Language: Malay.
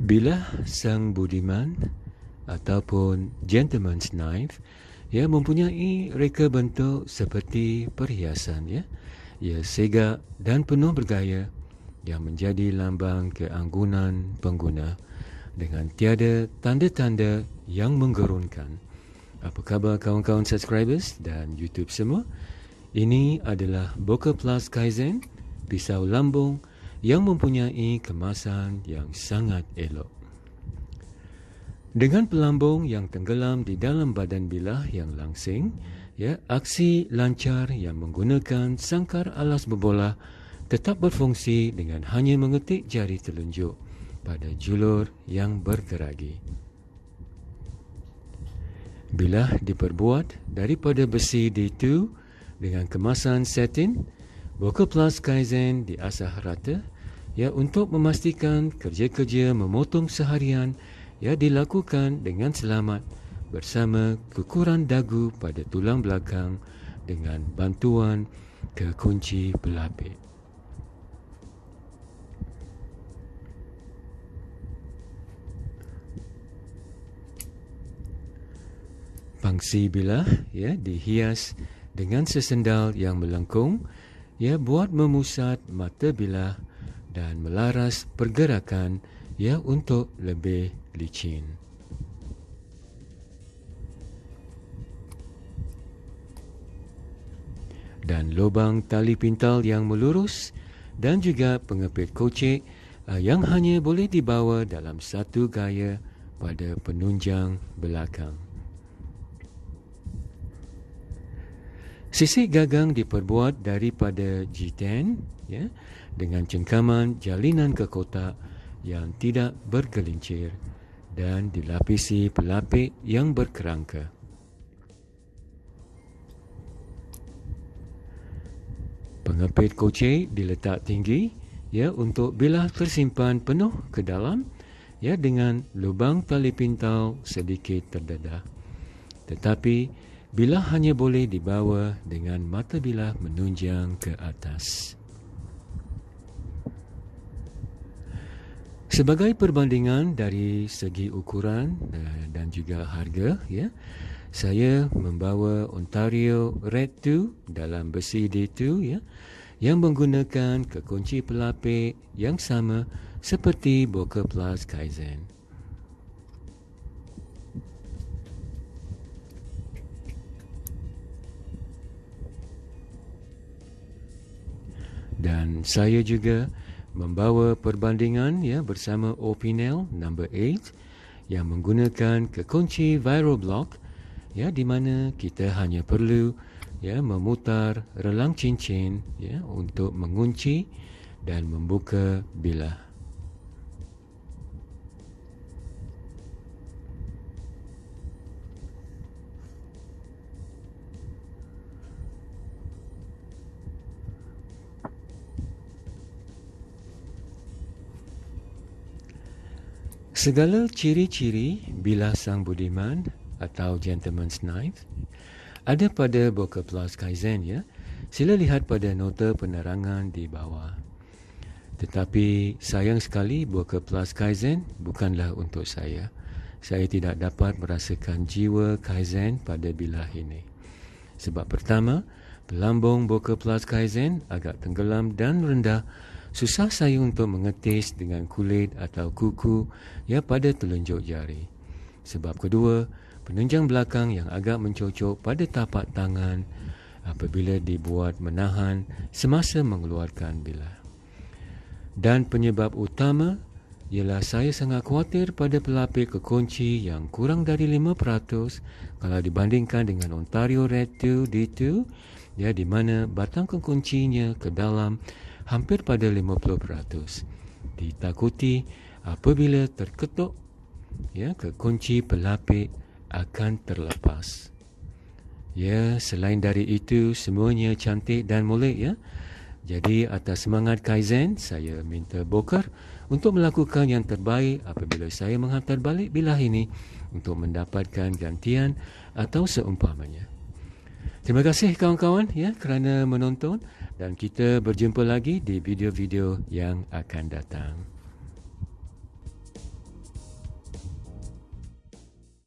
Bila sang budiman ataupun gentleman's knife ya mempunyai reka bentuk seperti perhiasan ya ia segak dan penuh bergaya yang menjadi lambang keanggunan pengguna dengan tiada tanda-tanda yang menggerunkan. Apa khabar kawan-kawan subscribers dan YouTube semua? Ini adalah Boca Plus Kaizen, pisau lambung yang mempunyai kemasan yang sangat elok. Dengan pelambung yang tenggelam di dalam badan bilah yang langsing, ya, aksi lancar yang menggunakan sangkar alas berbola tetap berfungsi dengan hanya mengetik jari telunjuk pada julur yang bergeragi. Bilah diperbuat daripada besi D2 dengan kemasan satin, Vocal Plus Kaizen diasah rata ya untuk memastikan kerja-kerja memotong seharian ya dilakukan dengan selamat bersama kekuran dagu pada tulang belakang dengan bantuan kekunci pelapik. Pangsi bilah ya dihias dengan sesendal yang melengkung ya buat memusat mata bilah dan melaras pergerakan ya untuk lebih licin. Dan lubang tali pintal yang melurus dan juga pengepit kocek uh, yang hanya boleh dibawa dalam satu gaya pada penunjang belakang. Sisik gagang diperbuat daripada G10 ya, dengan cengkaman jalinan ke kotak yang tidak bergelincir dan dilapisi pelapik yang berkerangka. Pengepit kocek diletak tinggi ya untuk bilah tersimpan penuh ke dalam ya dengan lubang tali pintal sedikit terdedah. Tetapi Bilah hanya boleh dibawa dengan mata bilah menunjang ke atas. Sebagai perbandingan dari segi ukuran eh, dan juga harga, ya, saya membawa Ontario Red 2 dalam besi D2 ya, yang menggunakan kekunci pelapik yang sama seperti Boca Plus Kaizen. Dan saya juga membawa perbandingan ya bersama Opinel number 8 yang menggunakan kekunci viral block ya di mana kita hanya perlu ya memutar relang cincin ya untuk mengunci dan membuka bilah Segala ciri-ciri bila sang budiman atau gentleman's knife ada pada Boca Plus Kaizen ya. Sila lihat pada nota penerangan di bawah. Tetapi sayang sekali Boca Plus Kaizen bukanlah untuk saya. Saya tidak dapat merasakan jiwa Kaizen pada bilah ini. Sebab pertama, pelambung Boca Plus Kaizen agak tenggelam dan rendah susah saya untuk mengetis dengan kulit atau kuku ya pada telunjuk jari. Sebab kedua, penunjang belakang yang agak mencocok pada tapak tangan apabila dibuat menahan semasa mengeluarkan bilah. Dan penyebab utama ialah saya sangat khawatir pada pelapik kekunci yang kurang dari 5% kalau dibandingkan dengan Ontario Red 2 D2 ya di mana batang kekuncinya ke dalam hampir pada 50%. Ditakuti apabila terketuk ya kekunci pelapik akan terlepas. Ya, selain dari itu semuanya cantik dan molek ya. Jadi atas semangat Kaizen, saya minta Bokar untuk melakukan yang terbaik apabila saya menghantar balik bilah ini untuk mendapatkan gantian atau seumpamanya. Terima kasih kawan-kawan ya kerana menonton dan kita berjumpa lagi di video-video yang akan datang.